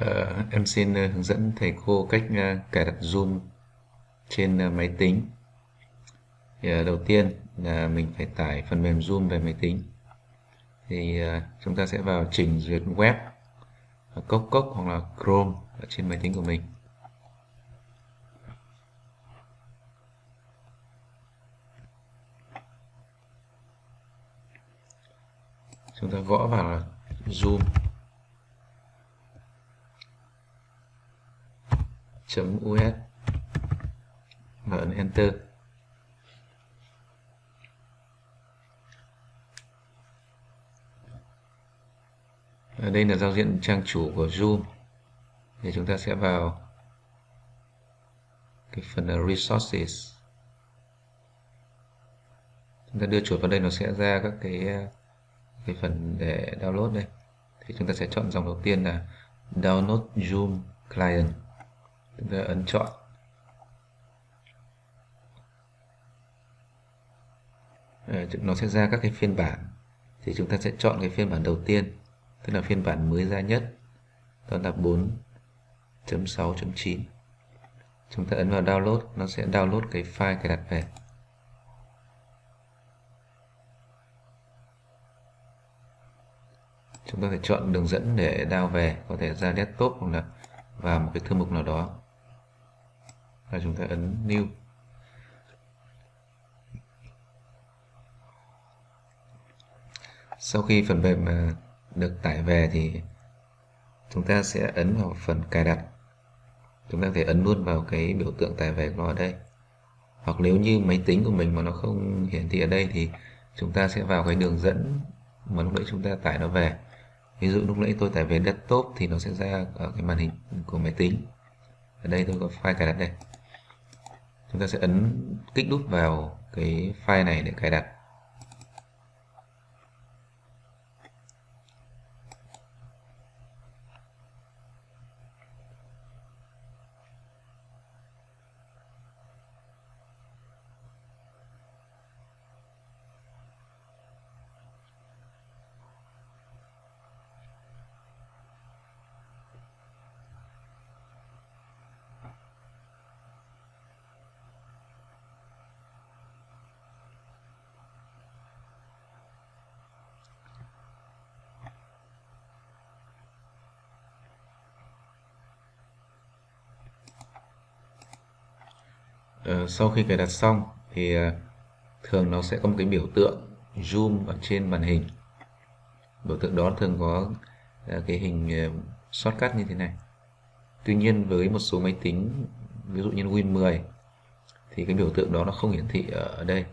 Uh, em xin uh, hướng dẫn thầy cô cách uh, cài đặt Zoom trên máy tính. Thì, đầu tiên là mình phải tải phần mềm Zoom về máy tính. Thì chúng ta sẽ vào trình duyệt web, cốc cốc hoặc là Chrome ở trên máy tính của mình. Chúng ta gõ vào là Zoom .us và ấn Enter. Ở đây là giao diện trang chủ của Zoom. Thì chúng ta sẽ vào cái phần là Resources. Chúng ta đưa chuột vào đây, nó sẽ ra các cái cái phần để download đây. Thì chúng ta sẽ chọn dòng đầu tiên là Download Zoom Client chúng ta ấn chọn. À, nó sẽ ra các cái phiên bản. Thì chúng ta sẽ chọn cái phiên bản đầu tiên tức là phiên bản mới ra nhất. Đó là 4.6.9 chúng ta ấn vào download nó sẽ download cái file cài đặt về. Chúng ta phải chọn đường dẫn để download về có thể ra desktop hoặc là vào một cái thư mục nào đó và chúng ta ấn new. Sau khi phần mềm à, được tải về thì chúng ta sẽ ấn vào phần cài đặt. Chúng ta có thể ấn luôn vào cái biểu tượng tải về của nó ở đây. Hoặc nếu như máy tính của mình mà nó không hiển thị ở đây thì chúng ta sẽ vào cái đường dẫn mà lúc nãy chúng ta tải nó về. Ví dụ lúc nãy tôi tải về desktop thì nó sẽ ra ở cái màn hình của máy tính. Ở đây tôi có file cài đặt đây chúng ta sẽ ấn kích đút vào cái file này để cài đặt. Ờ, sau khi cài đặt xong thì ờ, thường nó sẽ có một cái biểu tượng zoom ở trên màn hình. Biểu tượng đó thường có ờ, cái hình shortcut như thế này. Tuy nhiên với một số máy tính ví dụ như Win 10 thì cái biểu tượng đó nó không hiển thị ở, ở đây.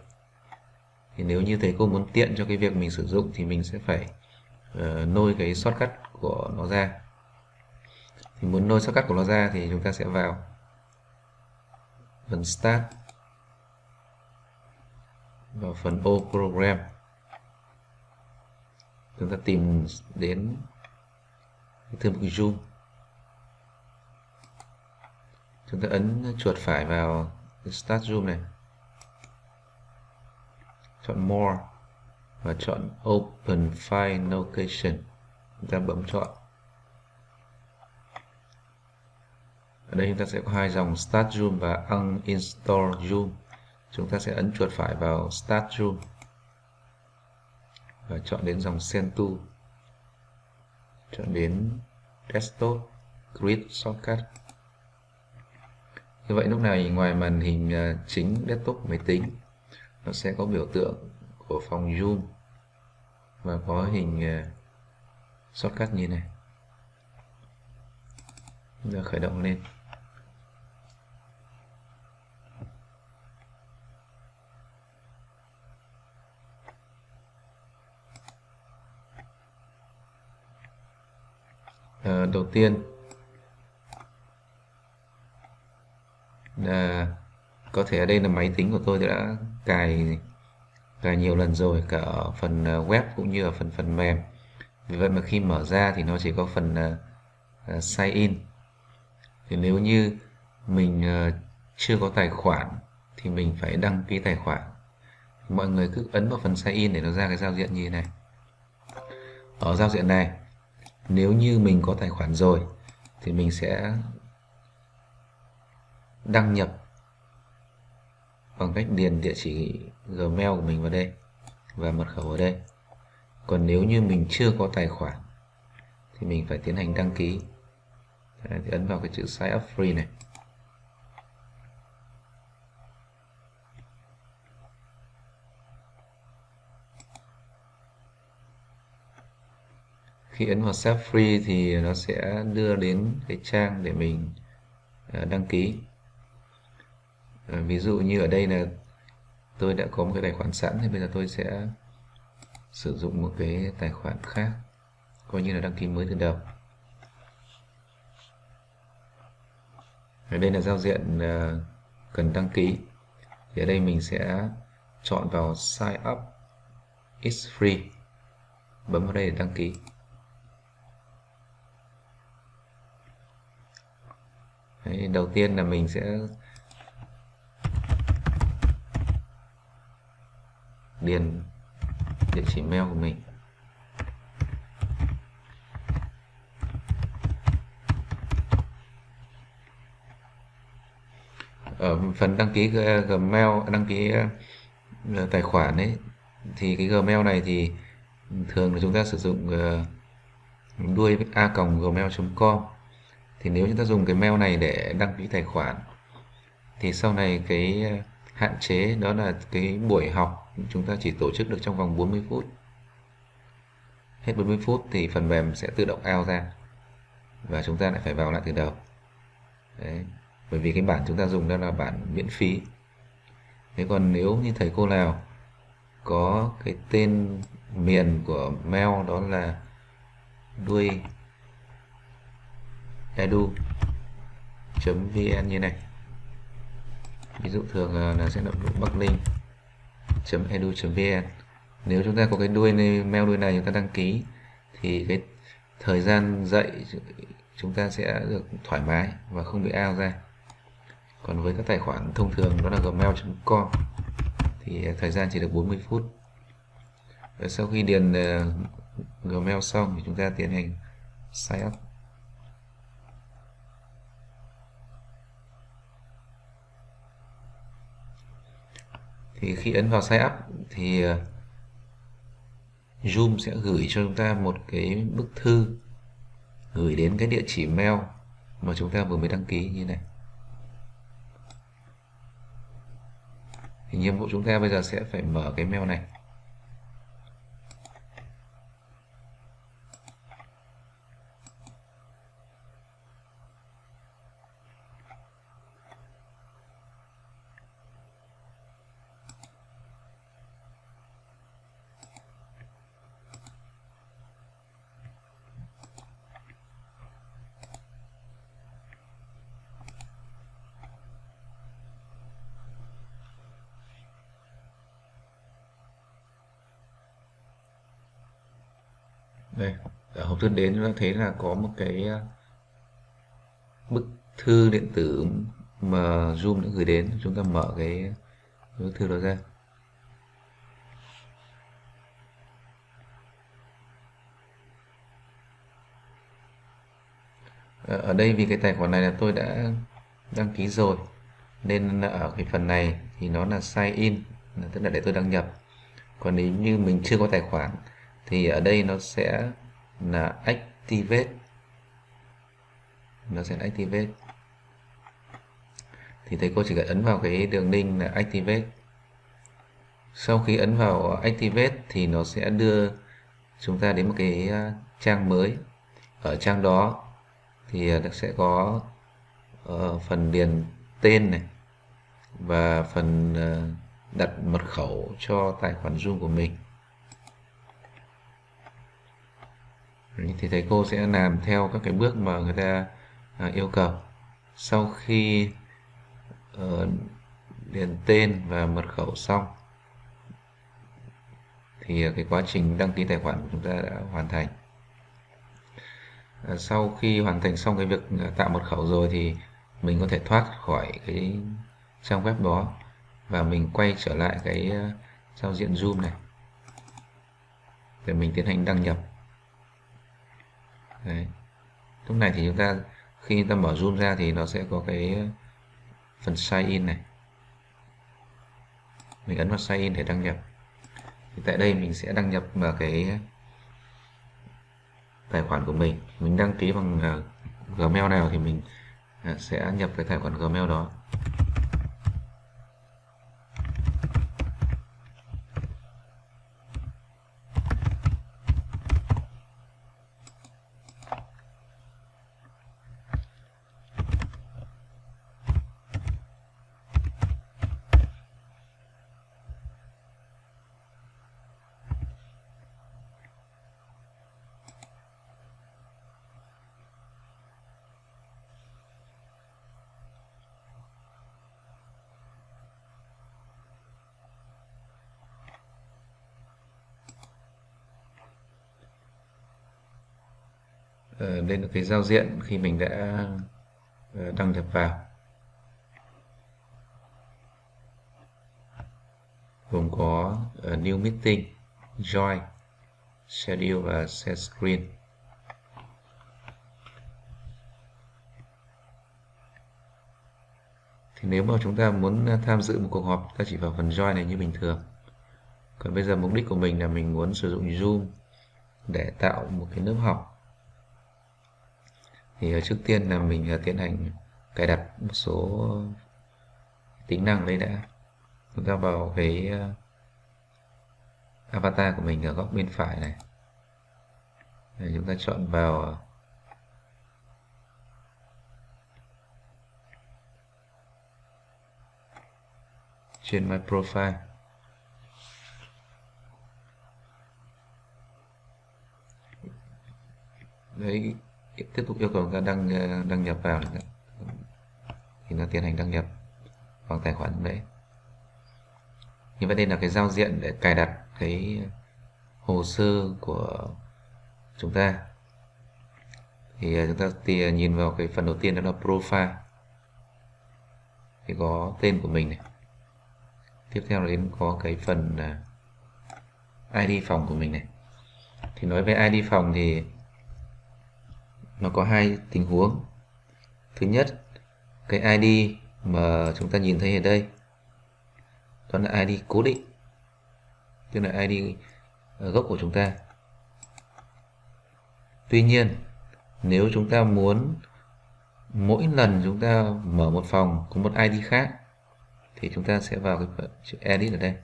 Thì nếu như thầy cô muốn tiện cho cái việc mình sử dụng thì mình sẽ phải uh, nôi cái shortcut của nó ra. Thì muốn nôi shortcut của nó ra thì chúng ta sẽ vào phần Start. Và phần ô program. Chúng ta tìm đến thư mục zoom. Chúng ta ấn chuột phải vào start zoom này. Chọn more và chọn open file location chúng ta bấm chọn. Ở đây chúng ta sẽ có hai dòng Start Zoom và Uninstall Zoom. Chúng ta sẽ ấn chuột phải vào Start Zoom và chọn đến dòng Send to. Chọn đến Desktop, Grid, Shortcut. Như vậy lúc này ngoài màn hình à, chính desktop máy tính, nó sẽ có biểu tượng của phòng zoom và có hình à, shortcut như này. Chúng ta khởi động lên. Ờ, đầu tiên là có thể ở đây là máy tính của tôi đã cài cài nhiều lần rồi cả ở phần ờ, web cũng như ở phần phần mềm. Vì vậy mà khi mở ra thì nó chỉ có phần uh, sign in. Thì nếu như mình uh, chưa có tài khoản thì mình phải đăng ký tài khoản. Mọi người cứ ấn vào phần sign in để nó ra cái giao diện như thế này. Ở giao diện này nếu như mình có tài khoản rồi thì mình sẽ đăng nhập bằng cách điền địa chỉ Gmail của mình vào đây và mật khẩu ở đây. Còn nếu như mình chưa có tài khoản thì mình phải tiến hành đăng ký. Đấy, thì ấn vào cái chữ sign up free này. Khi ấn vào Save free thì nó sẽ đưa đến cái trang để mình à, đăng ký. À, ví dụ như ở đây là tôi đã có một cái tài khoản sẵn thì bây giờ tôi sẽ sử dụng một cái tài khoản khác, coi như là đăng ký mới từ đầu. Ở đây là giao diện à, cần đăng ký. Thì ở đây mình sẽ chọn vào sign up. Is free. Bấm vào đây để đăng ký. Đấy, đầu tiên là mình sẽ điền địa chỉ mail của mình. Ở phần đăng ký Gmail đăng ký ờ, tài khoản ấy thì cái Gmail này thì thường là chúng ta sử dụng ờ, đuôi a gmail.com thì nếu chúng ta dùng cái mail này để đăng ký tài khoản, thì sau này cái ờ, hạn chế đó là cái buổi học chúng ta chỉ tổ chức được trong vòng 40 phút hết 40 phút thì phần mềm sẽ tự động out ra và chúng ta lại phải vào lại từ đầu Đấy. bởi vì cái bản chúng ta dùng đó là bản miễn phí thế còn nếu như thầy cô nào có cái tên miền của mail đó là đuôi edu.vn như này. Ví dụ thường ờ, là sẽ là bắc ninh edu.vn nếu chúng ta có cái đuôi này, mail đuôi này chúng ta đăng ký thì cái thời gian dạy chúng ta sẽ được thoải mái và không bị ao ra. Còn với các tài khoản thông thường đó là gmail.com thì ờ, thời gian chỉ được 40 phút. Và sau khi điền ờ, gmail xong thì chúng ta tiến hành sign up. Thì khi ấn vào sign up thì ờ, Zoom sẽ gửi cho chúng ta một cái bức thư gửi đến cái địa chỉ mail mà chúng ta vừa mới đăng ký như này. Thì nhiệm vụ chúng ta bây giờ sẽ phải mở cái mail này đây ở hộp đến chúng ta thấy là có một cái ờ, bức thư điện tử mà Zoom đã gửi đến. Chúng ta mở cái bức thư đó ra. Ờ, ở đây vì cái tài khoản này là tôi đã đăng ký rồi, nên ở cái phần này thì nó là sign in, tức là để tôi đăng nhập. Còn nếu như mình chưa có tài khoản thì ở đây nó sẽ là activate. Nó sẽ activate. Thì thầy cô chỉ cần ấn vào cái đường link là activate. Sau khi ấn vào activate thì nó sẽ đưa chúng ta đến một cái à, trang mới. Ở trang đó thì à, nó sẽ có ờ, phần điền tên này và phần à, đặt mật khẩu cho tài khoản Zoom của mình. Thì thầy cô sẽ làm theo các cái bước mà người ta à, yêu cầu. Sau khi uh, điền tên và mật khẩu xong thì cái quá trình đăng ký tài khoản của chúng ta đã hoàn thành. À, sau khi hoàn thành xong cái việc à, tạo mật khẩu rồi thì mình có thể thoát khỏi cái trang web đó và mình quay trở lại cái à, giao diện zoom này để mình tiến hành đăng nhập. Đấy. lúc này thì chúng ta, khi ta mở zoom ra thì nó sẽ có cái phần sign in này. Mình ấn vào sign in để đăng nhập. Thì tại đây mình sẽ đăng nhập vào cái tài khoản của mình. Mình đăng ký bằng à, Gmail nào thì mình à, sẽ nhập cái tài khoản Gmail đó. Lên đây là cái giao diện khi mình đã ờ, đăng nhập vào. Gồm có ờ, new meeting, join, schedule và share screen. Thì nếu mà chúng ta muốn tham dự một cuộc họp, ta chỉ vào phần join này như bình thường. Còn bây giờ mục đích của mình là mình muốn sử dụng zoom để tạo một cái lớp học thì ờ, trước tiên là mình ờ, tiến hành cài đặt một số tính năng đấy đã. Chúng ta vào cái ờ, avatar của mình ở góc bên phải này. Để chúng ta chọn vào trên my profile. Đấy tiếp tục yêu cầu chúng ta đăng ờ, đăng nhập vào thì nó tiến hành đăng nhập bằng tài khoản đấy. Như vậy đây là cái giao diện để cài đặt cái hồ sơ của chúng ta. Thì ờ, chúng ta thì ờ, nhìn vào cái phần đầu tiên đó là profile. Thì có tên của mình này. Tiếp theo là đến có cái phần ID phòng của mình này. Thì nói về ID phòng thì nó có hai tình huống. Thứ nhất, cái ID mà chúng ta nhìn thấy ở đây, đó là ID cố định, tức là ID ờ, gốc của chúng ta. Tuy nhiên, nếu chúng ta muốn mỗi lần chúng ta mở một phòng có một ID khác, thì chúng ta sẽ vào cái chữ edit ở đây.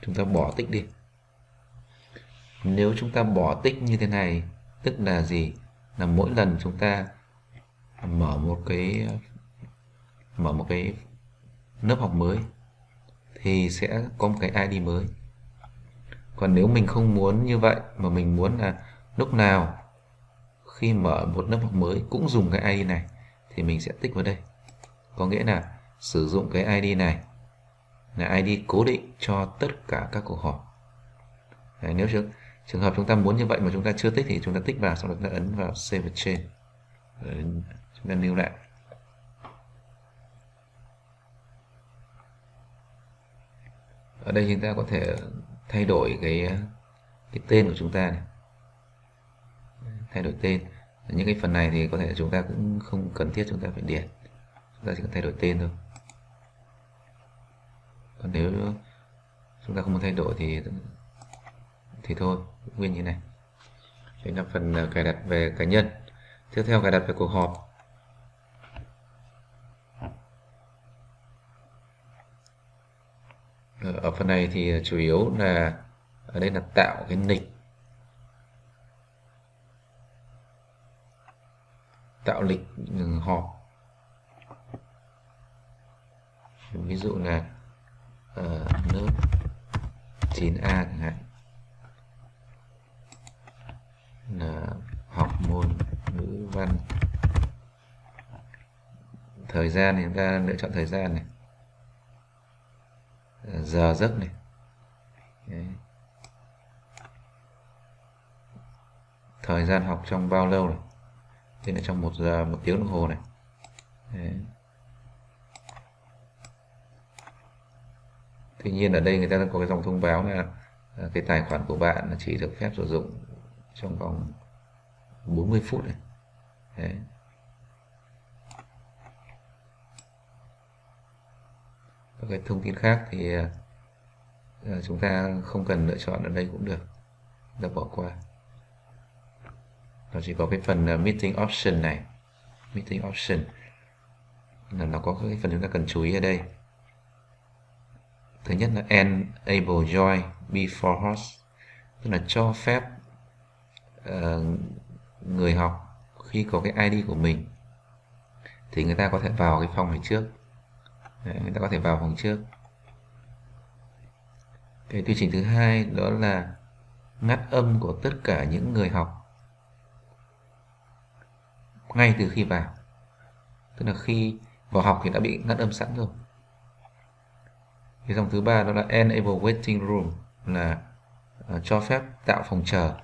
Chúng ta bỏ tích đi nếu chúng ta bỏ tích như thế này tức là gì? Là mỗi lần chúng ta mở một cái mở một cái lớp học mới thì sẽ có một cái ID mới. Còn nếu mình không muốn như vậy mà mình muốn là lúc nào khi mở một lớp học mới cũng dùng cái ID này thì mình sẽ tích vào đây. Có nghĩa là sử dụng cái ID này là ID cố định cho tất cả các cuộc họp. Đấy, nếu chưa trường hợp chúng ta muốn như vậy mà chúng ta chưa tích thì chúng ta tích vào sau đó chúng ta ấn vào save trên Rồi chúng ta lưu lại ở đây chúng ta có thể thay đổi cái cái tên của chúng ta này thay đổi tên những cái phần này thì có thể chúng ta cũng không cần thiết chúng ta phải điền chúng ta chỉ cần thay đổi tên thôi còn nếu chúng ta không muốn thay đổi thì thì thôi nguyên như này. Đây là phần ờ, cài đặt về cá nhân. Tiếp theo cài đặt về cuộc họp. Ờ, ở phần này thì ờ, chủ yếu là ở đây là tạo cái lịch tạo lịch ừ, họp. Ví dụ là uh, lớp 9A chẳng hạn là học môn ngữ văn. Thời gian thì chúng ta lựa chọn thời gian này. Giờ giấc này. Đấy. thời gian học trong bao lâu này? Thế là trong một giờ, một tiếng đồng hồ này. Đấy. tuy nhiên ở đây người ta có cái dòng thông báo là à, cái tài khoản của bạn chỉ được phép sử dụng trong vòng 40 phút này. Đấy. các cái thông tin khác thì à, à, chúng ta không cần lựa chọn ở đây cũng được. Ta bỏ qua. Nó chỉ có cái phần à, meeting option này. Meeting option. Là nó có cái phần chúng ta cần chú ý ở đây. Thứ nhất là enable join before host, tức là cho phép uh, người học khi có cái ID của mình thì người ta có thể vào cái phòng này trước. Đấy, người ta có thể vào phòng trước. Cái quy trình thứ hai đó là ngắt âm của tất cả những người học ngay từ khi vào. Tức là khi vào học thì đã bị ngắt âm sẵn rồi. Cái dòng thứ ba đó là enable waiting room là uh, cho phép tạo phòng chờ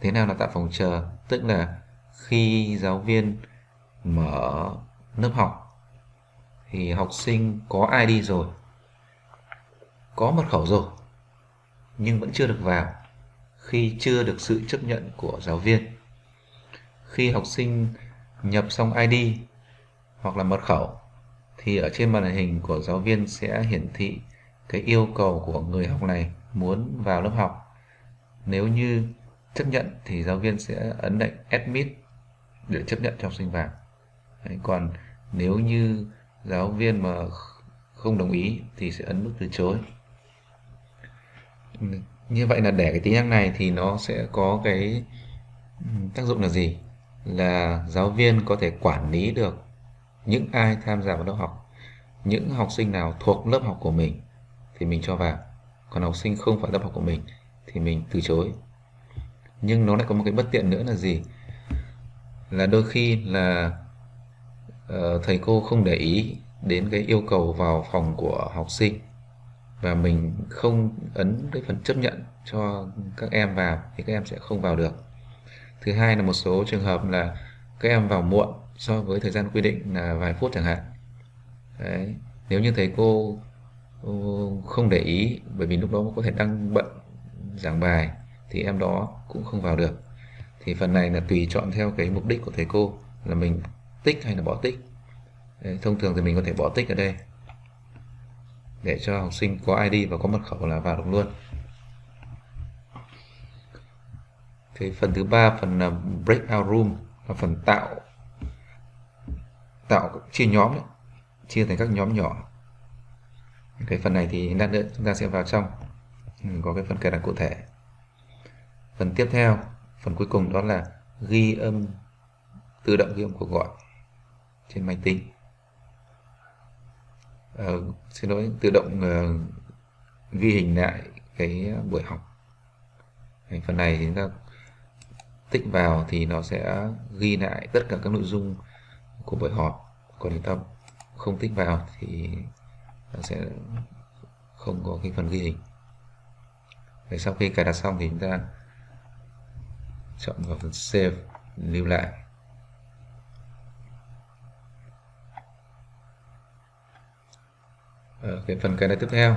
thế nào là tạo phòng chờ? Tức là khi giáo viên mở lớp học, thì học sinh có ID rồi? Có mật khẩu rồi, nhưng vẫn chưa được vào khi chưa được sự chấp nhận của giáo viên. Khi học sinh nhập xong ID hoặc là mật khẩu, thì ở trên màn hình của giáo viên sẽ hiển thị cái yêu cầu của người học này muốn vào lớp học. Nếu như chấp nhận thì giáo viên sẽ ấn lệnh admit để chấp nhận cho học sinh vào. Đấy, còn nếu như giáo viên mà không đồng ý thì sẽ ấn nút từ chối. Như vậy là để cái tính năng này thì nó sẽ có cái ừ, tác dụng là gì? Là giáo viên có thể quản lý được những ai tham gia vào lớp học. Những học sinh nào thuộc lớp học của mình thì mình cho vào. Còn học sinh không phải lớp học của mình thì mình từ chối nhưng nó lại có một cái bất tiện nữa là gì là đôi khi là uh, thầy cô không để ý đến cái yêu cầu vào phòng của học sinh và mình không ấn cái phần chấp nhận cho các em vào thì các em sẽ không vào được thứ hai là một số trường hợp là các em vào muộn so với thời gian quy định là vài phút chẳng hạn Đấy. nếu như thầy cô ừ, không để ý bởi vì lúc đó có thể đang bận giảng bài thì em đó cũng không vào được. Thì phần này là tùy chọn theo cái mục đích của thầy cô là mình tích hay là bỏ tích. Đấy, thông thường thì mình có thể bỏ tích ở đây để cho học sinh có ID và có mật khẩu là vào được luôn. Cái phần thứ ba phần là breakout room là phần tạo tạo chia nhóm ấy, chia thành các nhóm nhỏ. Cái phần này thì lát nữa chúng ta sẽ vào trong. Có cái phần cài đặt cụ thể phần tiếp theo phần cuối cùng đó là ghi âm tự động ghi âm cuộc gọi trên máy tính. À, xin lỗi tự động uh, ghi hình lại cái buổi học. Đấy, phần này thì chúng ta tích vào thì nó sẽ ghi lại tất cả các nội dung của buổi họp. Còn chúng ta không tích vào thì nó sẽ không có cái phần ghi hình. Đấy, sau khi cài đặt xong thì chúng ta chọn vào phần save, lưu lại. Ở cái phần cái này tiếp theo.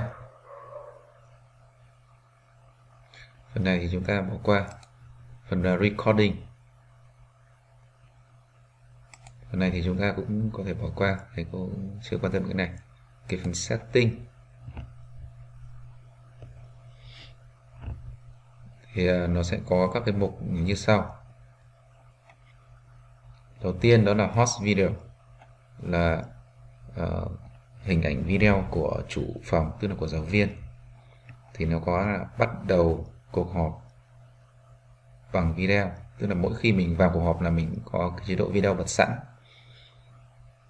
Phần này thì chúng ta bỏ qua. Phần là recording. Phần này thì chúng ta cũng có thể bỏ qua, thầy cô chưa quan tâm cái này. Cái phần setting. Thì ờ, nó sẽ có các cái mục như sau. Đầu tiên đó là host video là uh, hình ảnh video của chủ phòng tức là của giáo viên. Thì nó có là bắt đầu cuộc họp bằng video tức là mỗi khi mình vào cuộc họp là mình có cái chế độ video bật sẵn.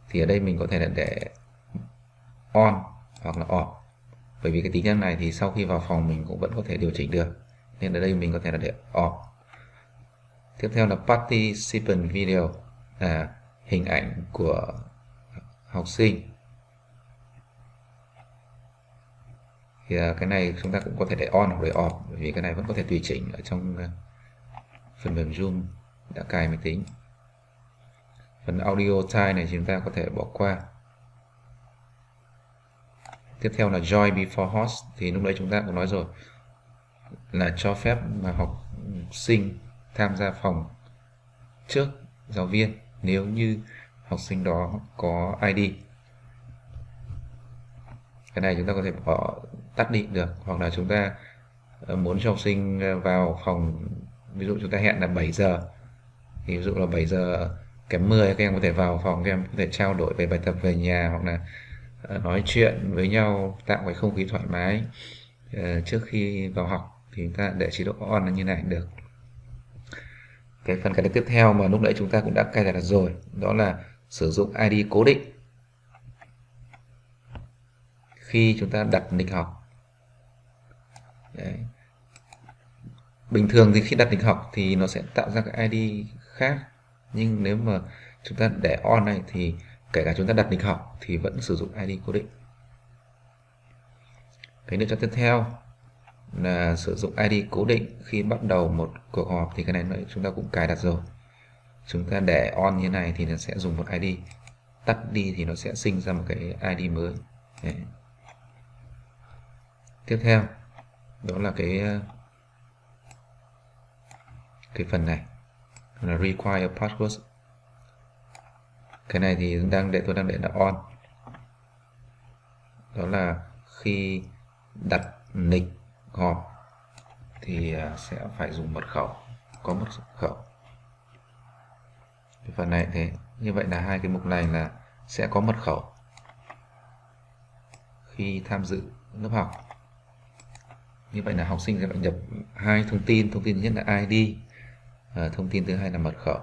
Thì ở đây mình có thể là để on hoặc là off. Bởi vì cái tính năng này thì sau khi vào phòng mình cũng vẫn có thể điều chỉnh được nên ở đây mình có thể là để off. Tiếp theo là participant video, là hình ảnh của học sinh. Thì à, cái này chúng ta cũng có thể để on hoặc để off, bởi vì cái này vẫn có thể tùy chỉnh ở trong à, phần mềm Zoom đã cài máy tính. Phần audio type này chúng ta có thể bỏ qua. Tiếp theo là join before host, thì lúc đấy chúng ta cũng nói rồi là cho phép mà học sinh tham gia phòng trước giáo viên nếu như học sinh đó có ID cái này chúng ta có thể bỏ, tắt đi, được. Hoặc là chúng ta ờ, muốn cho học sinh ờ, vào phòng, ví dụ chúng ta hẹn là 7 giờ, thì ví dụ là 7 giờ kém 10 các em có thể vào phòng, các em có thể trao đổi về bài tập về nhà hoặc là ờ, nói chuyện với nhau, tạo cái không khí thoải mái trước khi vào học thì chúng ta để chế độ on là như này, được. Cái phần cài đặt tiếp theo mà lúc nãy chúng ta cũng đã cài đặt rồi, đó là sử dụng ID cố định. Khi chúng ta đặt lịch học. Đấy. bình thường thì khi đặt lịch học thì nó sẽ tạo ra cái ID khác, nhưng nếu mà chúng ta để on này thì kể cả chúng ta đặt lịch học thì vẫn sử dụng ID cố định. Cái lựa chọn tiếp theo là sử dụng ID cố định. Khi bắt đầu một cuộc họp thì cái này chúng ta cũng cài đặt rồi. Chúng ta để on như này thì nó sẽ dùng một ID tắt đi thì nó sẽ sinh ra một cái ID mới. Đấy. tiếp theo, đó là cái ờ, cái phần này. Là require password cái này thì đang để tôi đang để là on. Đó là khi đặt nick họp thì à, sẽ phải dùng mật khẩu. Có mật khẩu. Cái phần này thế như vậy là hai cái mục này là sẽ có mật khẩu khi tham dự lớp học. Như vậy là học sinh sẽ phải nhập hai thông tin. Thông tin thứ nhất là ID thông tin thứ hai là mật khẩu.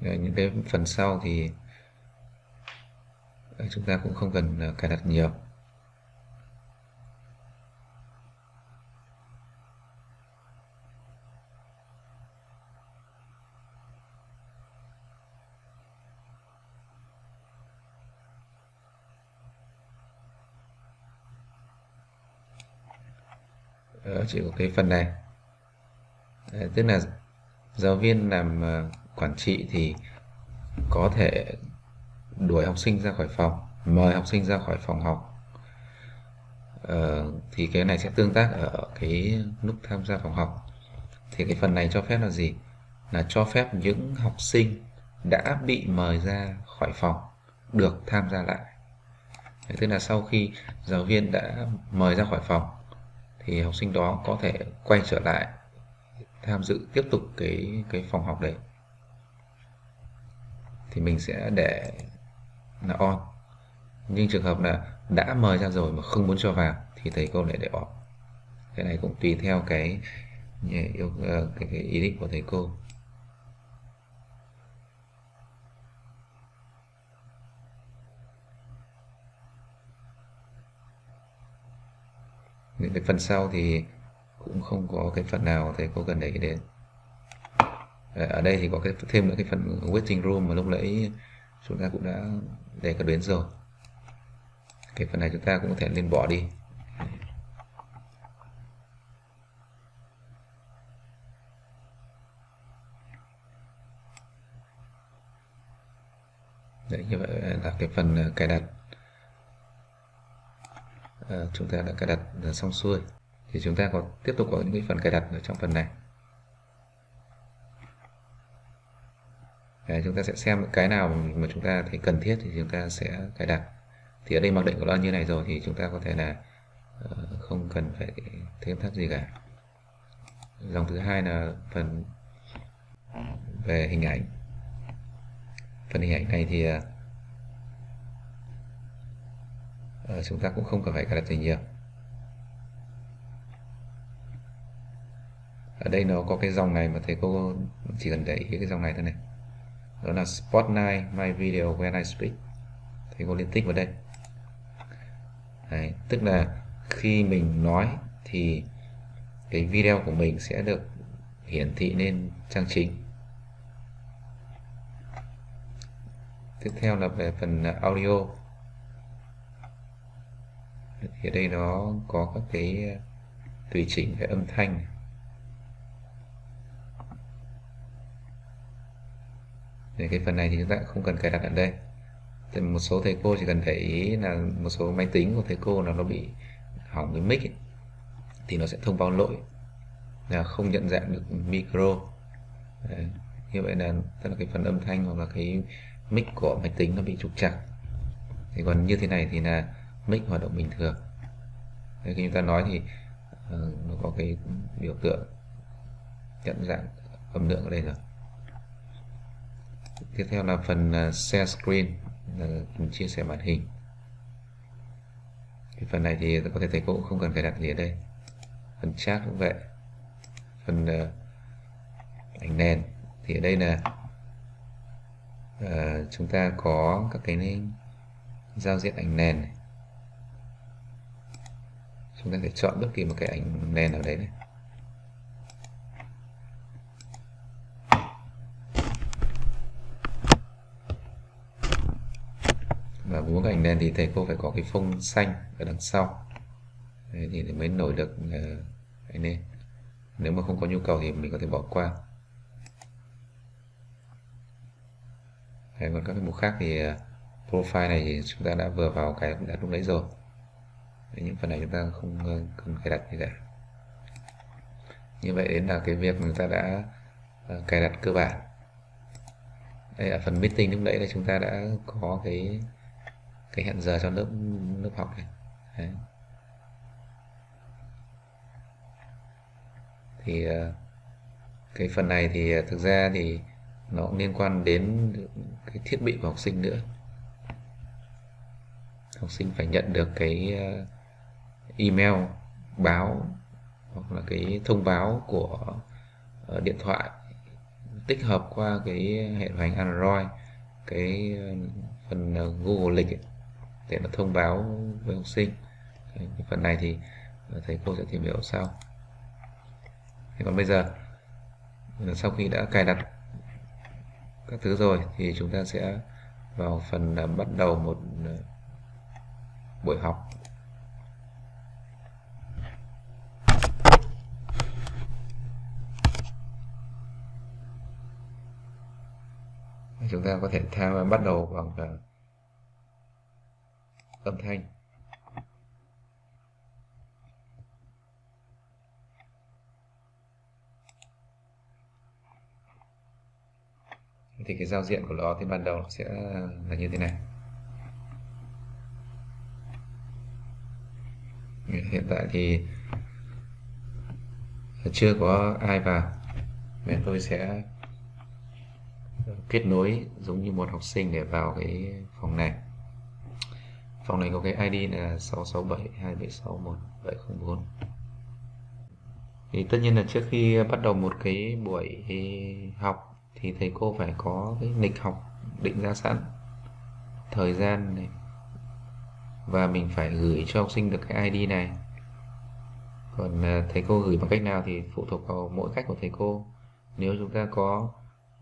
Rồi, những cái phần sau thì ờ, chúng ta cũng không cần ờ, cài đặt nhiều. Ờ, Đó, chỉ có cái phần này. Đấy, tức là giáo viên làm quản trị thì có thể đuổi học sinh ra khỏi phòng mời học sinh ra khỏi phòng học. Ờ, thì cái này sẽ tương tác ở cái nút tham gia phòng học. Thì cái phần này cho phép là gì? Là cho phép những học sinh đã bị mời ra khỏi phòng được tham gia lại. Đấy, tức là sau khi giáo viên đã mời ra khỏi phòng thì học sinh đó có thể quay trở lại tham dự tiếp tục cái cái phòng học đấy thì mình sẽ để là on. Nhưng trường hợp là đã mời ra rồi mà không muốn cho vào thì thầy cô lại để off. Cái này cũng tùy theo cái yêu ờ, cái, cái ý định của thầy cô. Những cái phần sau thì cũng không có cái phần nào thầy cô cần để ý đến. Ờ, ở đây thì có cái thêm nữa cái phần waiting room mà lúc nãy chúng ta cũng đã đề cập đến rồi. Cái phần này chúng ta cũng có thể lên bỏ đi. Đấy, như vậy là cái phần ờ, cài đặt. À, chúng ta đã cài đặt xong xuôi. Thì chúng ta có tiếp tục có những cái phần cài đặt ở trong phần này. Đấy, chúng ta sẽ xem cái nào mà chúng ta thấy cần thiết thì chúng ta sẽ cài đặt. Thì ở đây mặc định của nó như này rồi thì chúng ta có thể là uh, không cần phải thêm thắt gì cả. Dòng thứ hai là phần về hình ảnh. Phần hình ảnh này thì uh, chúng ta cũng không cần phải cài đặt gì nhiều. Ở đây nó có cái dòng này mà thầy cô chỉ cần để ý cái dòng này thôi này đó là Spotlight My Video When I Speak. Thì cô liên tích vào đây. Đấy, tức là khi mình nói thì cái video của mình sẽ được hiển thị lên trang chính tiếp theo là về phần à, audio. Thì ở đây nó có các cái à, tùy chỉnh về âm thanh này. Thì cái phần này thì chúng ta không cần cài đặt ở đây. Thì một số thầy cô chỉ cần để ý là một số máy tính của thầy cô là nó bị hỏng cái mic ấy, thì nó sẽ thông báo lỗi là không nhận dạng được micro. Đấy. như vậy là tức là cái phần âm thanh hoặc là cái mic của máy tính nó bị trục trặc. Thì còn như thế này thì là mic hoạt động bình thường. Đấy, khi chúng ta nói thì uh, nó có cái biểu tượng nhận dạng âm lượng ở đây rồi tiếp theo là phần à, share screen là chia sẻ màn hình. Cái phần này thì có thể thầy cô cũng không cần phải đặt gì ở đây. Phần chat cũng vậy. Phần uh, ảnh nền thì ở đây là uh, chúng ta có các cái giao diện ảnh nền này. chúng ta có thể chọn bất kỳ một cái ảnh nền ở đấy này. Và muốn ảnh nền thì thầy cô phải có cái phông xanh ở đằng sau. Đấy, thì mới nổi được uh, ảnh nền nếu mà không có nhu cầu thì mình có thể bỏ qua. Đấy, còn các cái mục khác thì uh, profile này thì chúng ta đã vừa vào cái đã lúc đấy rồi. Đấy, những phần này chúng ta không uh, cần cài đặt gì cả. Như vậy đến là cái việc chúng ta đã uh, cài đặt cơ bản. Đây ở phần meeting lúc nãy là chúng ta đã có cái cái hẹn giờ cho lớp lớp học này. Đấy. thì ờ, cái phần này thì ờ, thực ra thì nó cũng liên quan đến cái thiết bị của học sinh nữa. Học sinh phải nhận được cái ờ, email báo hoặc là cái thông báo của điện thoại tích hợp qua cái hệ điều hành Android cái phần Google lịch ấy, để nó thông báo với học sinh. Đấy, phần này thì thầy cô sẽ tìm hiểu sau. Thế còn bây giờ sau khi đã cài đặt các thứ rồi thì chúng ta sẽ vào phần bắt đầu một ờ, buổi học. Chúng ta có thể tham bắt đầu bằng uh, âm thanh. Thì cái giao diện của nó thì ban đầu nó sẽ là như thế này. Hiện tại thì chưa có ai vào, nên tôi sẽ kết nối giống như một học sinh để vào cái phòng này phòng này có cái ID là 6672761 thì tất nhiên là trước khi bắt đầu một cái buổi học thì thầy cô phải có cái lịch học định ra sẵn thời gian này. Và mình phải gửi cho học sinh được cái ID này. Còn à, thầy cô gửi bằng cách nào thì phụ thuộc vào mỗi cách của thầy cô. Nếu chúng ta có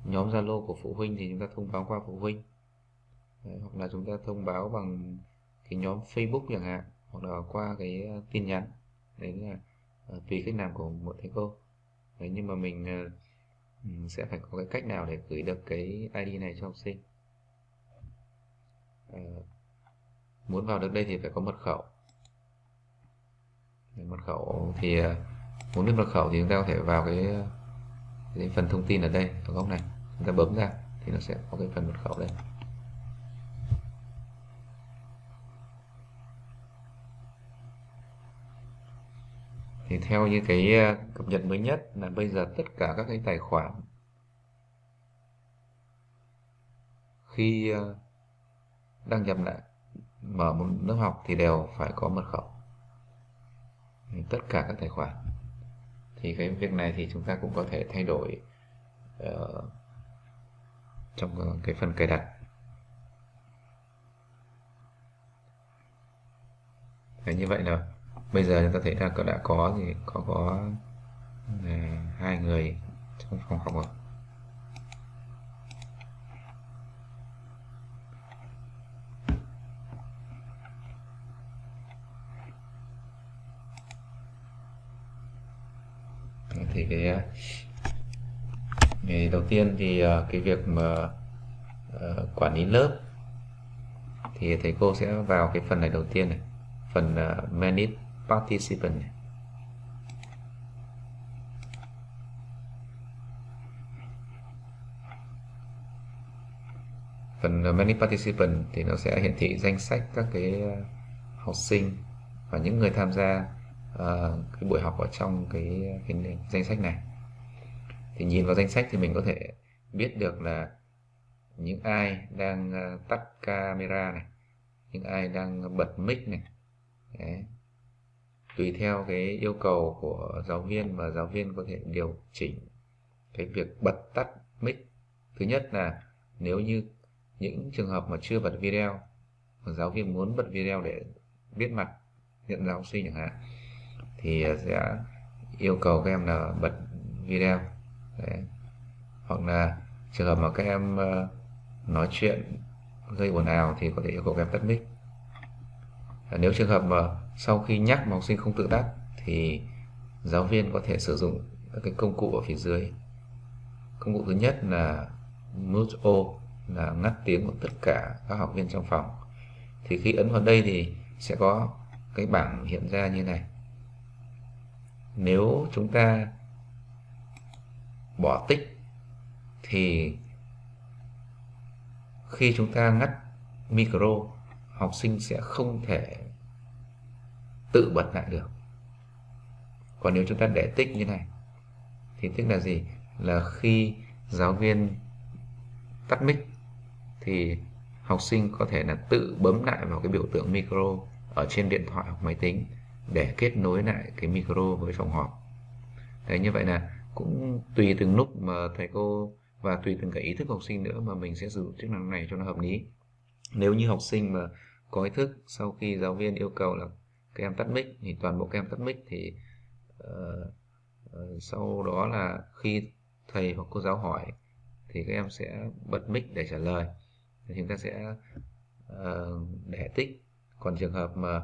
nhóm Zalo của phụ huynh thì chúng ta thông báo qua phụ huynh. Đấy, hoặc là chúng ta thông báo bằng cái nhóm Facebook chẳng hạn hoặc là qua cái ờ, tin nhắn. Đấy là ờ, tùy cách làm của một thầy cô. Đấy, nhưng mà mình ờ, sẽ phải có cái cách nào để gửi được cái ID này cho học sinh? À, muốn vào được đây thì phải có mật khẩu. Mật khẩu thì muốn biết mật khẩu thì chúng ta có thể vào cái, cái phần thông tin ở đây ở góc này. Chúng ta bấm ra thì nó sẽ có cái phần mật khẩu đây. Thì theo như cái ờ, cập nhật mới nhất là bây giờ tất cả các cái tài khoản khi ờ, đăng nhập lại mở một lớp học thì đều phải có mật khẩu. Tất cả các tài khoản. Thì cái việc này thì chúng ta cũng có thể thay đổi uh, trong cái phần cài đặt. Đấy, như vậy là bây giờ chúng ta thấy là đã có thì có có à, hai người trong phòng học rồi. Thì cái à, ngày đầu tiên thì à, cái việc mà uh, quản lý lớp thì thầy cô sẽ vào cái phần này đầu tiên này phần uh, manage participant này. phần manage participant thì nó sẽ hiển thị danh sách các cái ờ, học sinh và những người tham gia uh, cái buổi học ở trong cái, cái danh sách này thì nhìn vào danh sách thì mình có thể biết được là những ai đang ờ, tắt camera này những ai đang bật mic này Đấy tùy theo cái yêu cầu của giáo viên và giáo viên có thể điều chỉnh cái việc bật tắt mic. Thứ nhất là nếu như những trường hợp mà chưa bật video, mà giáo viên muốn bật video để biết mặt, nhận ra học sinh chẳng hạn, thì sẽ yêu cầu các em là bật video. Đấy. hoặc là trường hợp mà các em ờ, nói chuyện gây ồn ào thì có thể yêu cầu các em tắt mic. Nếu trường hợp mà sau khi nhắc mà học sinh không tự tắt thì giáo viên có thể sử dụng các cái công cụ ở phía dưới. Công cụ thứ nhất là mute o, là ngắt tiếng của tất cả các học viên trong phòng. Thì khi ấn vào đây thì sẽ có cái bảng hiện ra như này. Nếu chúng ta bỏ tích, thì khi chúng ta ngắt micro, học sinh sẽ không thể tự bật lại được. Còn nếu chúng ta để tích như này, thì tức là gì? Là khi giáo viên tắt mic, thì học sinh có thể là tự bấm lại vào cái biểu tượng micro ở trên điện thoại hoặc máy tính để kết nối lại cái micro với phòng họp. Đấy, như vậy là cũng tùy từng lúc mà thầy cô và tùy từng cái ý thức học sinh nữa mà mình sẽ sử dụng chức năng này cho nó hợp lý. Nếu như học sinh mà có ý thức sau khi giáo viên yêu cầu là các em tắt mic thì toàn bộ các em tắt mic thì uh, uh, sau đó là khi thầy hoặc cô giáo hỏi thì các em sẽ bật mic để trả lời. Thì chúng ta sẽ uh, để tích. Còn trường hợp mà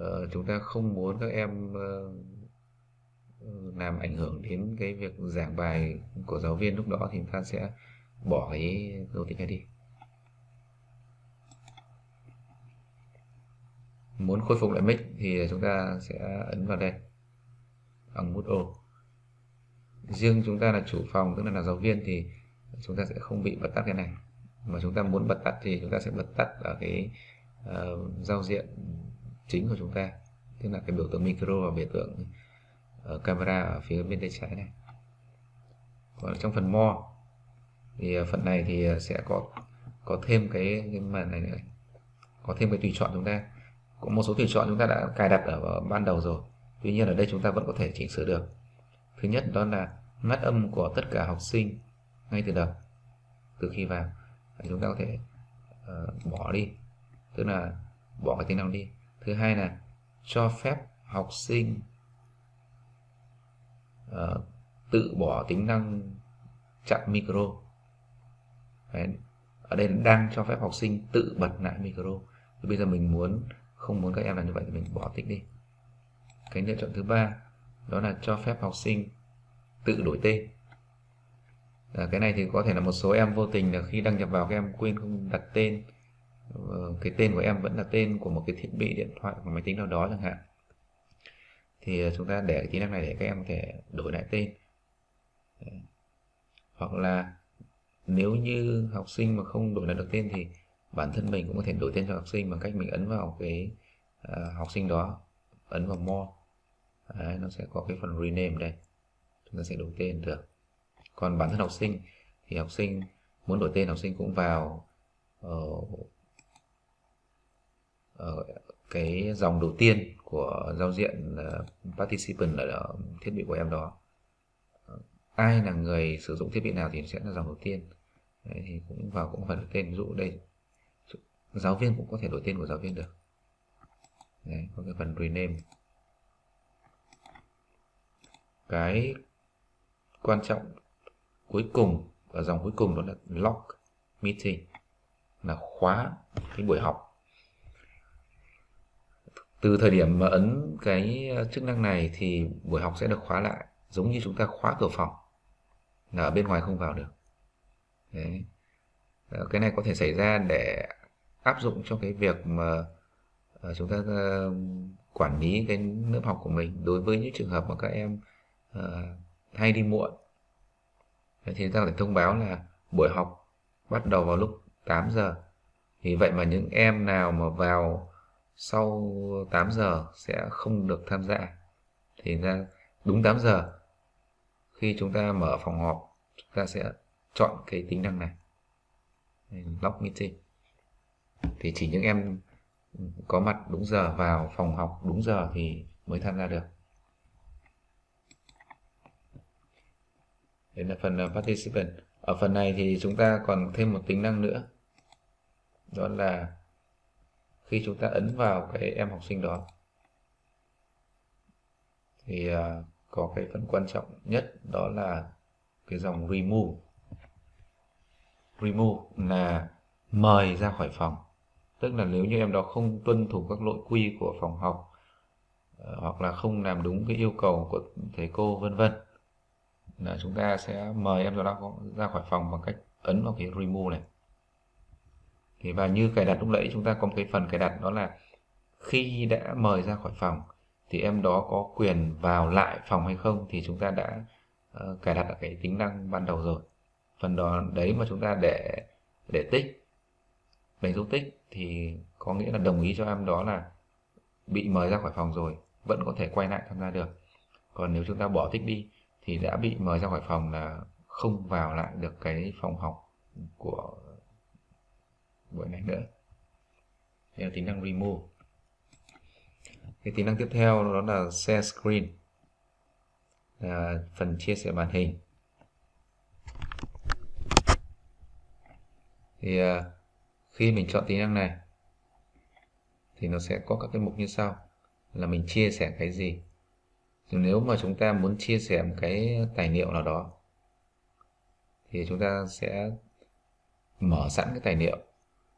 uh, chúng ta không muốn các em uh, làm ảnh hưởng đến cái việc giảng bài của giáo viên lúc đó thì chúng ta sẽ bỏ cái dấu tích này đi. Muốn khôi phục lại mic thì chúng ta sẽ ấn vào đây. Bằng nút ô. Riêng chúng ta là chủ phòng tức là là giáo viên thì chúng ta sẽ không bị bật tắt cái này. Mà chúng ta muốn bật tắt thì chúng ta sẽ bật tắt ở cái uh, giao diện chính của chúng ta. Tức là cái biểu tượng micro và biểu tượng ở camera ở phía bên tay trái này. Còn trong phần more thì ờ, phần này thì sẽ có có thêm cái, cái màn này nữa. Có thêm cái tùy chọn chúng ta có một số tùy chọn chúng ta đã cài đặt ở ban đầu rồi. Tuy nhiên ở đây chúng ta vẫn có thể chỉnh sửa được. Thứ nhất đó là ngắt âm của tất cả học sinh ngay từ đầu từ khi vào. Chúng ta có thể uh, bỏ đi. Tức là bỏ cái tính năng đi. Thứ hai là cho phép học sinh uh, tự bỏ tính năng chặn micro. Đấy. ở đây đang cho phép học sinh tự bật lại micro. Thì bây giờ mình muốn không muốn các em làm như vậy thì mình bỏ tích đi. Cái lựa chọn thứ ba đó là cho phép học sinh tự đổi tên. À, cái này thì có thể là một số em vô tình là khi đăng nhập vào các em quên không đặt tên. Ờ, cái tên của em vẫn là tên của một cái thiết bị điện thoại hoặc máy tính nào đó chẳng hạn. Thì ờ, chúng ta để tính năng này để các em có thể đổi lại tên. Ờ, hoặc là nếu như học sinh mà không đổi lại được tên thì bản thân mình cũng có thể đổi tên cho học sinh bằng cách mình ấn vào cái uh, học sinh đó ấn vào more. Đấy, nó sẽ có cái phần rename đây. Chúng ta sẽ đổi tên được. Còn bản thân học sinh thì học sinh muốn đổi tên học sinh cũng vào uh, uh, cái dòng đầu tiên của giao diện uh, participant ở thiết bị của em đó. Ai là người sử dụng thiết bị nào thì sẽ là dòng đầu tiên. Đấy, thì cũng vào cũng phải đổi tên. Ví dụ đây giáo viên cũng có thể đổi tên của giáo viên được. Đấy, có cái phần rename. Cái quan trọng cuối cùng ở dòng cuối cùng đó là lock meeting. Là khóa cái buổi học. Từ thời điểm mà ấn cái ờ, chức năng này thì buổi học sẽ được khóa lại giống như chúng ta khóa cửa phòng là ở bên ngoài không vào được. Đấy. Ờ, cái này có thể xảy ra để áp dụng cho cái việc mà ờ, chúng ta ờ, quản lý cái lớp học của mình. Đối với những trường hợp mà các em uh, hay đi muộn thì chúng ta phải thông báo là buổi học bắt đầu vào lúc 8 giờ. Vì vậy mà những em nào mà vào sau 8 giờ sẽ không được tham gia. Thì ra đúng 8 giờ khi chúng ta mở phòng họp chúng ta sẽ chọn cái tính năng này. Lock meeting thì chỉ những em có mặt đúng giờ vào phòng học đúng giờ thì mới tham gia được. Đây là phần ờ, participant. Ở phần này thì chúng ta còn thêm một tính năng nữa. Đó là khi chúng ta ấn vào cái em học sinh đó, thì ờ, có cái phần quan trọng nhất đó là cái dòng remove. Remove là mời ra khỏi phòng tức là nếu như em đó không tuân thủ các nội quy của phòng học ờ, hoặc là không làm đúng cái yêu cầu của thầy cô vân vân là chúng ta sẽ mời em đó ra khỏi phòng bằng cách ấn vào cái remove này. Thì và như cài đặt lúc nãy chúng ta có một cái phần cài đặt đó là khi đã mời ra khỏi phòng thì em đó có quyền vào lại phòng hay không thì chúng ta đã uh, cài đặt ở cái tính năng ban đầu rồi. Phần đó đấy mà chúng ta để để tích đánh dấu tích thì có nghĩa là đồng ý cho em đó là bị mời ra khỏi phòng rồi, vẫn có thể quay lại tham gia được. Còn nếu chúng ta bỏ tích đi thì đã bị mời ra khỏi phòng là không vào lại được cái phòng học của buổi này nữa. Đây là tính năng remove. Cái tính năng tiếp theo đó là share screen. Là phần chia sẻ màn hình. Thì à, khi mình chọn tính năng này thì nó sẽ có các cái mục như sau. Là mình chia sẻ cái gì? Nếu mà chúng ta muốn chia sẻ một cái tài liệu nào đó thì chúng ta sẽ mở sẵn cái tài liệu.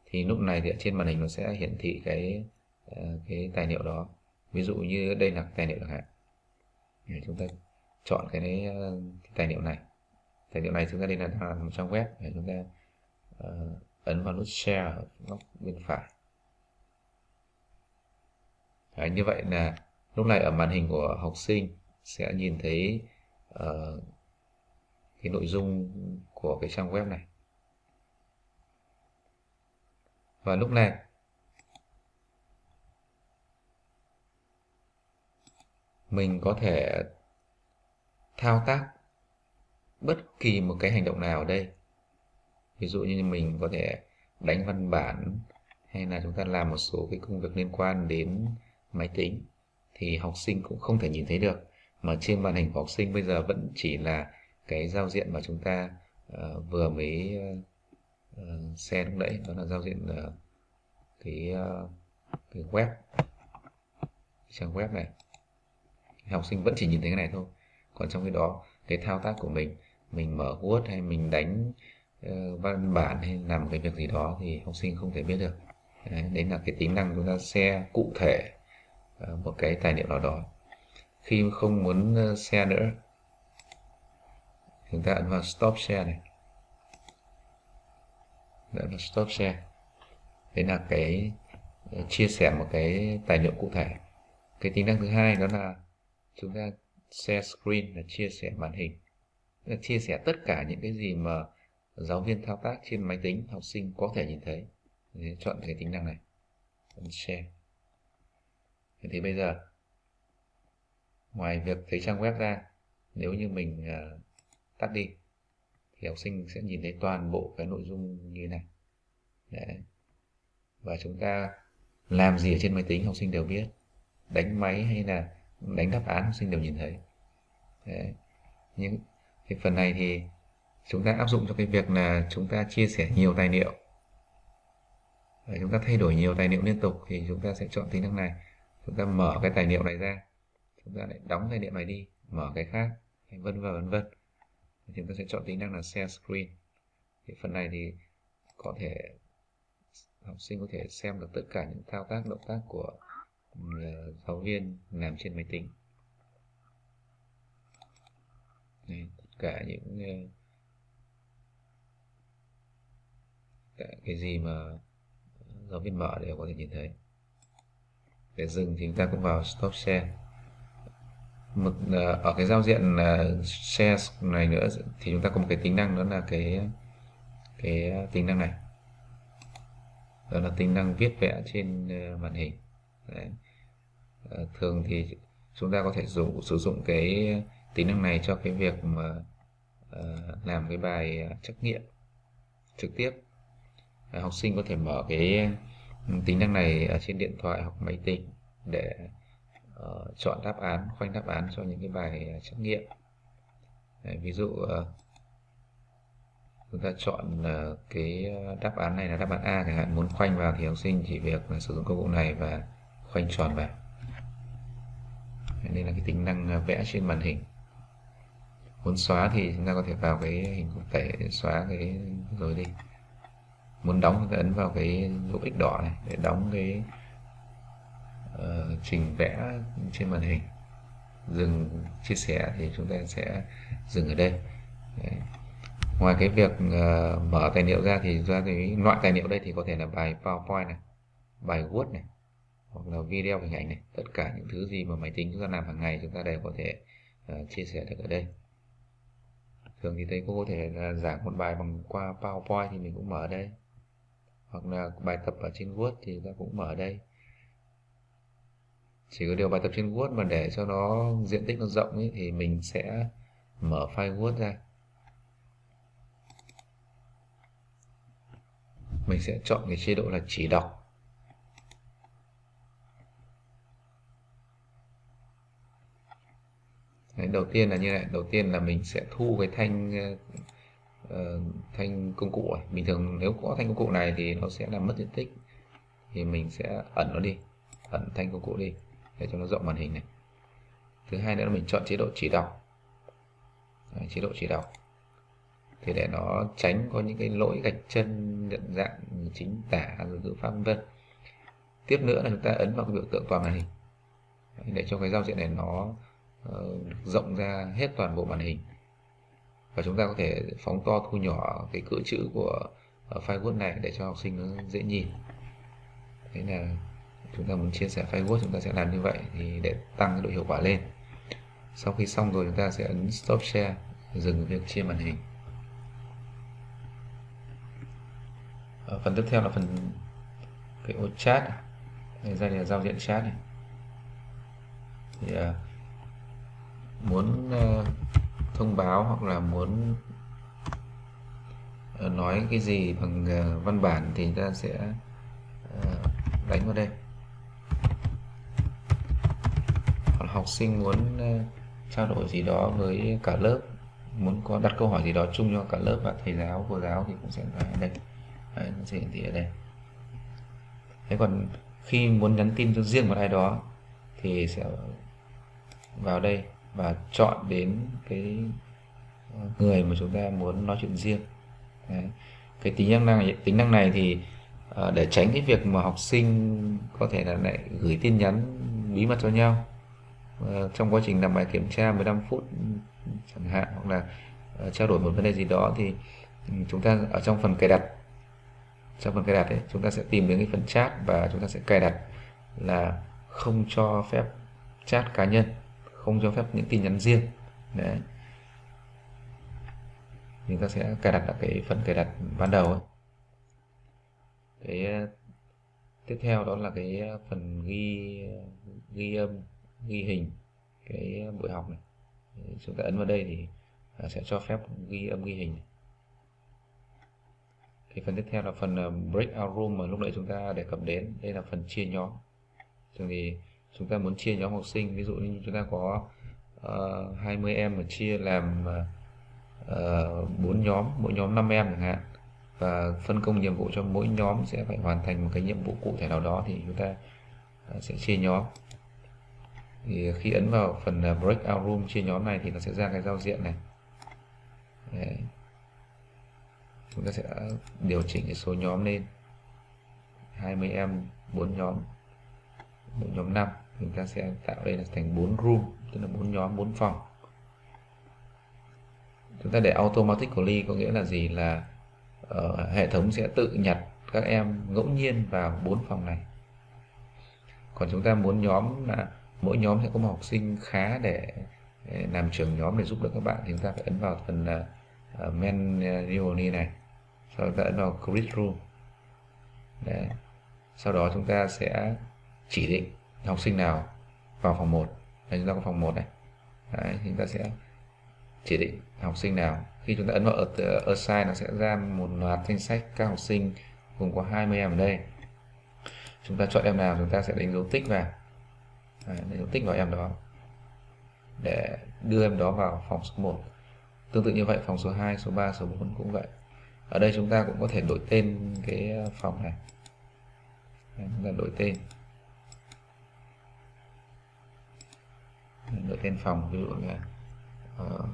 Thì lúc này thì ở trên màn hình nó sẽ hiển thị cái ờ, cái tài liệu đó. Ví dụ như đây là tài liệu chẳng hạn. Để chúng ta chọn cái, đấy, cái tài liệu này. Tài liệu này chúng ta đây là, là một trang web để chúng ta uh, ấn vào nút share ở góc bên phải. Đấy, như vậy là lúc này ở màn hình của học sinh sẽ nhìn thấy uh, cái nội dung của cái trang web này. Và lúc này mình có thể thao tác bất kỳ một cái hành động nào ở đây ví dụ như mình có thể đánh văn bản hay là chúng ta làm một số cái công việc liên quan đến máy tính thì học sinh cũng không thể nhìn thấy được. Mà trên màn hình của học sinh bây giờ vẫn chỉ là cái giao diện mà chúng ta uh, vừa mới ờ, ờ, uh, xem lúc nãy đó là giao diện uh, cái uh, cái web trang web này. Học sinh vẫn chỉ nhìn thấy cái này thôi. Còn trong cái đó cái thao tác của mình mình mở Word hay mình đánh uh, Ờ, văn bản hay làm cái việc gì đó thì học sinh không thể biết được. Đấy, đấy là cái tính năng chúng ta xe cụ thể ờ, một cái tài liệu nào đó. Khi không muốn ờ, xe nữa chúng ta ấn vào stop share này. Ấn vào stop share. Đấy là cái chia sẻ một cái tài liệu cụ thể. Cái tính năng thứ hai đó là chúng ta share screen là chia sẻ màn hình. Là chia sẻ tất cả những cái gì mà giáo viên thao tác trên máy tính học sinh có thể nhìn thấy. Để chọn cái tính năng này. Share. Thì bây giờ ngoài việc thấy trang web ra nếu như mình uh, tắt đi thì học sinh sẽ nhìn thấy toàn bộ cái nội dung như này. Đấy. và chúng ta làm gì ở trên máy tính học sinh đều biết. Đánh máy hay là đánh đáp án học sinh đều nhìn thấy. Đấy. những cái phần này thì chúng ta áp dụng cho cái việc là chúng ta chia sẻ nhiều tài liệu. Đấy, chúng ta thay đổi nhiều tài liệu liên tục thì chúng ta sẽ chọn tính năng này. Chúng ta mở cái tài liệu này ra. Chúng ta lại đóng tài liệu này đi mở cái khác vân vân vân vân. Chúng ta sẽ chọn tính năng là share screen. Thì phần này thì có thể học sinh có thể xem được tất cả những thao tác động tác của ờ, giáo viên làm trên máy tính. Đây, tất cả những ờ, cái gì mà giáo viên mở đều có thể nhìn thấy. Để dừng thì chúng ta cũng vào stop share. Mực ờ, ở cái giao diện ờ, share này nữa thì chúng ta có một cái tính năng đó là cái cái tính năng này. Đó là tính năng viết vẽ trên ờ, màn hình. Đấy. thường thì chúng ta có thể dùng sử dụng cái tính năng này cho cái việc mà uh, làm cái bài trắc nghiệm trực tiếp. Ờ, học sinh có thể mở cái ừ, tính năng này ở trên điện thoại hoặc máy tính để uh, chọn đáp án khoanh đáp án cho những cái bài ờ, trắc nghiệm. Đấy, ví dụ uh, chúng ta chọn uh, cái đáp án này là đáp án A chẳng hạn muốn khoanh vào thì học sinh chỉ việc là sử dụng công cụ này và khoanh tròn vào. Đây là cái tính năng vẽ trên màn hình. Muốn xóa thì chúng ta có thể vào cái hình cụ thể để xóa cái rồi đi muốn đóng chúng ta ấn vào cái dấu x đỏ này để đóng cái uh, trình vẽ trên màn hình. Dừng chia sẻ thì chúng ta sẽ dừng ở đây. Đấy. ngoài cái việc uh, mở tài liệu ra thì ra cái loại tài liệu đây thì có thể là bài PowerPoint này bài Word này hoặc là video hình ảnh này. Tất cả những thứ gì mà máy tính chúng ta làm hàng ngày chúng ta đều có thể uh, chia sẻ được ở đây. Thường thì thầy cô có thể là giảng một bài bằng qua PowerPoint thì mình cũng mở ở đây hoặc là bài tập ở trên Word thì ta cũng mở ở đây. Chỉ có điều bài tập trên Word mà để cho nó diện tích nó rộng ấy, thì mình sẽ mở file Word ra. Mình sẽ chọn cái chế độ là chỉ đọc. Đấy, đầu tiên là như này. Đầu tiên là mình sẽ thu cái thanh Ờ, thanh công cụ này. bình thường nếu có thanh công cụ này thì nó sẽ làm mất diện tích. Thì mình sẽ ẩn nó đi. Ẩn thanh công cụ đi để cho nó rộng màn hình này. Thứ hai nữa là mình chọn chế độ chỉ đọc Đấy, chế độ chỉ đọc thì để nó tránh có những cái lỗi gạch chân nhận dạng chính tả rồi ngữ pháp vân tiếp nữa là chúng ta ấn vào cái biểu tượng toàn màn hình. Để cho cái giao diện này nó uh, rộng ra hết toàn bộ màn hình và chúng ta có thể phóng to thu nhỏ cái cỡ chữ của ờ, file Word này để cho học sinh nó dễ nhìn. Thế là chúng ta muốn chia sẻ file Word chúng ta sẽ làm như vậy thì để tăng cái độ hiệu quả lên. Sau khi xong rồi chúng ta sẽ ấn stop share dừng việc chia màn hình. Ở phần tiếp theo là phần cái ô chat. Này đây là giao diện chat này. Thì à, muốn uh, thông báo hoặc là muốn ờ, nói cái gì bằng ờ, văn bản thì ta sẽ ờ, đánh vào đây. Còn học sinh muốn trao đổi gì đó với cả lớp muốn có đặt câu hỏi gì đó chung cho cả lớp và thầy giáo cô giáo thì cũng sẽ phải ở đây. Đấy, nó sẽ hiển thị ở đây. Thế còn khi muốn nhắn tin cho riêng một ai đó thì sẽ vào đây và chọn đến cái người mà chúng ta muốn nói chuyện riêng Đấy. cái tính năng này, tính năng này thì ờ, để tránh cái việc mà học sinh có thể là lại gửi tin nhắn bí mật cho nhau ờ, trong quá trình làm bài kiểm tra 15 phút, chẳng hạn, hoặc là ờ, trao đổi một vấn đề gì đó thì ừ, chúng ta ở trong phần cài đặt, trong phần cài đặt ấy, chúng ta sẽ tìm đến cái phần chat và chúng ta sẽ cài đặt là không cho phép chat cá nhân không cho phép những tin nhắn riêng. Đấy. Chúng ta sẽ cài đặt ở cái phần cài đặt ban đầu ấy. cái ờ, tiếp theo đó là cái ờ, phần ghi ờ, ghi âm, ghi hình cái buổi học này. Chúng ta ấn vào đây thì à, sẽ cho phép ghi âm, ghi hình cái phần tiếp theo là phần breakout room mà lúc nãy chúng ta đề cập đến. Đây là phần chia nhóm. Thường thì chúng ta muốn chia nhóm học sinh ví dụ như chúng ta có ờ, uh, 20 em mà chia làm ờ, ờ, uh, 4 nhóm mỗi nhóm 5 em chẳng hạn. Và phân công nhiệm vụ cho mỗi nhóm sẽ phải hoàn thành một cái nhiệm vụ cụ thể nào đó thì chúng ta sẽ chia nhóm. Thì khi ấn vào phần breakout room chia nhóm này thì nó sẽ ra cái giao diện này. Đấy. chúng ta sẽ điều chỉnh cái số nhóm lên. 20 em 4 nhóm mỗi nhóm 5 chúng ta sẽ tạo đây là thành 4 room tức là bốn nhóm 4 phòng. Chúng ta để automatically có nghĩa là gì? Là uh, hệ thống sẽ tự nhặt các em ngẫu nhiên vào bốn phòng này. Còn chúng ta muốn nhóm là mỗi nhóm sẽ có một học sinh khá để, để làm trưởng nhóm để giúp đỡ các bạn thì chúng ta phải ấn vào phần ờ, ờ, uh, menu này. Sau đó ta ấn vào create room Đấy. sau đó chúng ta sẽ chỉ định học sinh nào vào phòng 1 đây chúng ta có phòng 1 này. Đấy, chúng ta sẽ chỉ định học sinh nào. Khi chúng ta ấn vào assign nó sẽ ra một loạt danh sách các học sinh gồm có 20 em ở đây. Chúng ta chọn em nào chúng ta sẽ đánh dấu tích vào. Đấy, đánh dấu tích vào em đó để đưa em đó vào phòng số 1 tương tự như vậy phòng số 2 số 3 số 4 cũng vậy. Ở đây chúng ta cũng có thể đổi tên cái phòng này. Đấy, chúng ta đổi tên. Đổi tên phòng ví dụ là ờ, uh,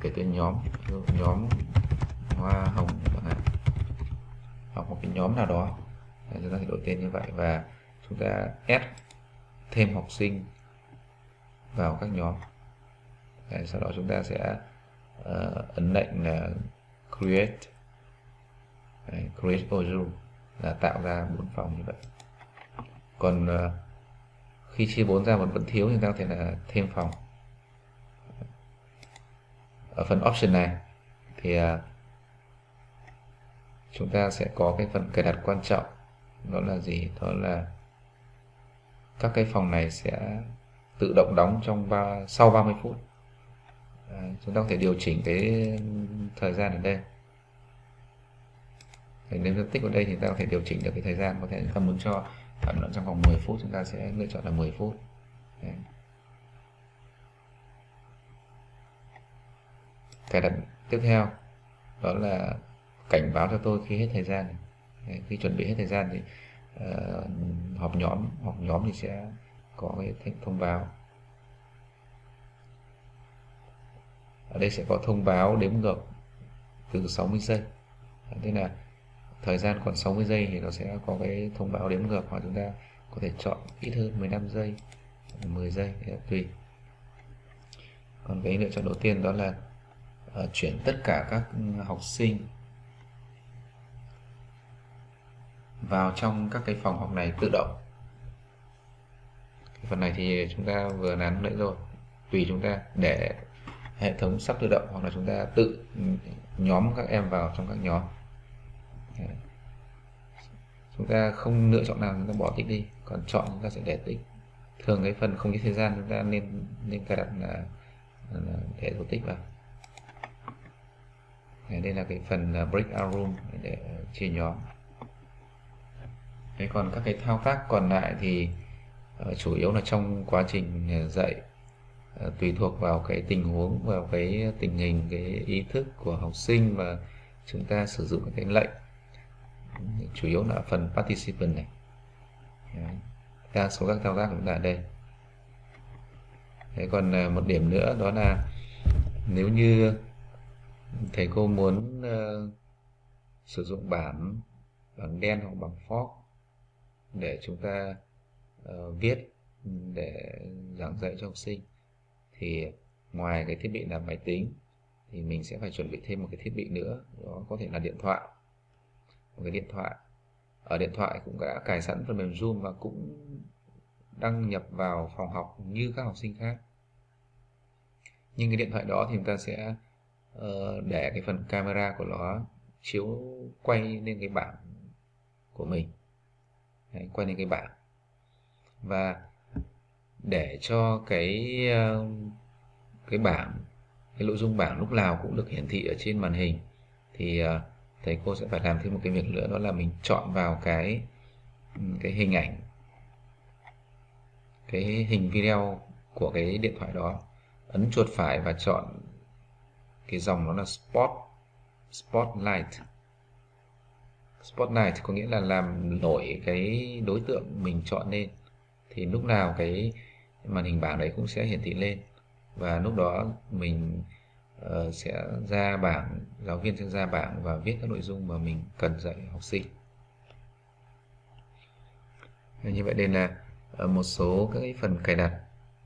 kể tên nhóm ví dụ nhóm hoa hồng chẳng hạn hoặc một cái nhóm nào đó. Đấy, chúng ta sẽ đổi tên như vậy và chúng ta add thêm học sinh vào các nhóm. Đấy, sau đó chúng ta sẽ uh, ấn lệnh là create. Đấy, create module là tạo ra bốn phòng như vậy. Còn uh, khi chia 4 ra vẫn vẫn thiếu thì ta có thể là thêm phòng. Ở phần option này thì à, chúng ta sẽ có cái phần cài đặt quan trọng. Đó là gì? Đó là các cái phòng này sẽ tự động đóng trong ba, sau 30 phút. À, chúng ta có thể điều chỉnh cái thời gian ở đây. Thì nếu tích ở đây thì ta có thể điều chỉnh được cái thời gian có thể chúng ta muốn cho thảo luận trong vòng 10 phút chúng ta sẽ lựa chọn là 10 phút. Đấy. cài đặt tiếp theo đó là cảnh báo cho tôi khi hết thời gian. Đấy, khi chuẩn bị hết thời gian thì uh, họp nhóm họp nhóm thì sẽ có cái thông báo. Ở đây sẽ có thông báo đếm ngược từ 60 giây. Thế là thời gian còn 60 giây thì nó sẽ có cái thông báo đếm ngược hoặc chúng ta có thể chọn ít hơn 15 giây 10 giây tùy. Còn cái lựa chọn đầu tiên đó là uh, chuyển tất cả các ừ, học sinh vào trong các cái phòng học này tự động. Cái phần này thì chúng ta vừa nắn lại rồi. Tùy chúng ta để hệ thống sắp tự động hoặc là chúng ta tự ừ, nhóm các em vào trong các nhóm chúng ta không lựa chọn nào chúng ta bỏ tích đi. Còn chọn chúng ta sẽ để tích. Thường cái phần không có thời gian chúng ta nên nên cài đặt là, là để dấu tích vào. Đây là cái phần à, breakout room để chia nhóm. Thế còn các cái thao tác còn lại thì uh, chủ yếu là trong quá trình à, dạy uh, tùy thuộc vào cái tình huống vào cái tình hình cái ý thức của học sinh và chúng ta sử dụng cái lệnh chủ yếu là phần participant này. Đấy. đa số các thao tác cũng là đây. Thế còn à, một điểm nữa đó là nếu như thầy cô muốn uh, sử dụng bảng bảng đen hoặc bảng fork để chúng ta uh, viết để giảng dạy cho học sinh thì ngoài cái thiết bị là máy tính thì mình sẽ phải chuẩn bị thêm một cái thiết bị nữa đó có thể là điện thoại một cái điện thoại. Ở điện thoại cũng đã cài sẵn phần mềm zoom và cũng đăng nhập vào phòng học như các học sinh khác. Nhưng cái điện thoại đó thì chúng ta sẽ uh, để cái phần camera của nó chiếu quay lên cái bảng của mình. Đấy, quay lên cái bảng. Và để cho cái ờ, cái bảng cái nội dung bảng lúc nào cũng được hiển thị ở trên màn hình thì uh, thầy cô sẽ phải làm thêm một cái việc nữa, đó là mình chọn vào cái ừ, cái hình ảnh, cái hình video của cái điện thoại đó, ấn chuột phải và chọn cái dòng đó là spot, spotlight. Spotlight có nghĩa là làm nổi cái đối tượng mình chọn lên. Thì lúc nào cái màn hình bảng đấy cũng sẽ hiển thị lên. Và lúc đó mình uh, sẽ ra bảng giáo viên sẽ ra bảng và viết các nội dung mà mình cần dạy học sinh. Như vậy đây là ờ, một số các cái phần cài đặt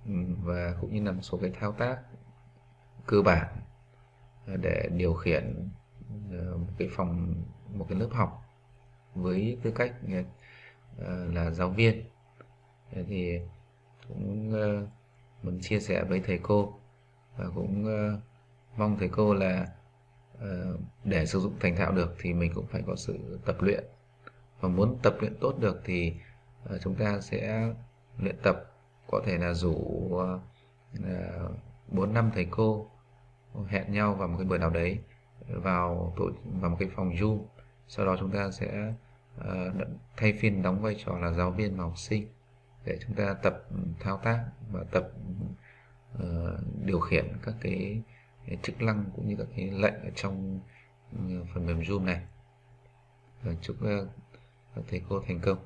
ừ, và cũng như là một số cái thao tác cơ bản để điều khiển ờ, một cái phòng một cái lớp học với tư cách là giáo viên. Thì cũng muốn chia sẻ với thầy cô và cũng mong thầy cô là ờ, để sử dụng thành thạo được thì mình cũng phải có sự tập luyện. Và muốn tập luyện tốt được thì ờ, chúng ta sẽ luyện tập có thể là rủ ờ, bốn năm thầy cô hẹn nhau vào một cái buổi nào đấy vào tổ vào một cái phòng Zoom. Sau đó chúng ta sẽ uh, thay phiên đóng vai trò là giáo viên và học sinh để chúng ta tập thao tác và tập uh, điều khiển các cái, cái chức năng cũng như các cái lệnh ở trong ừ, phần mềm Zoom này. Và chúc ờ, các thầy cô thành công.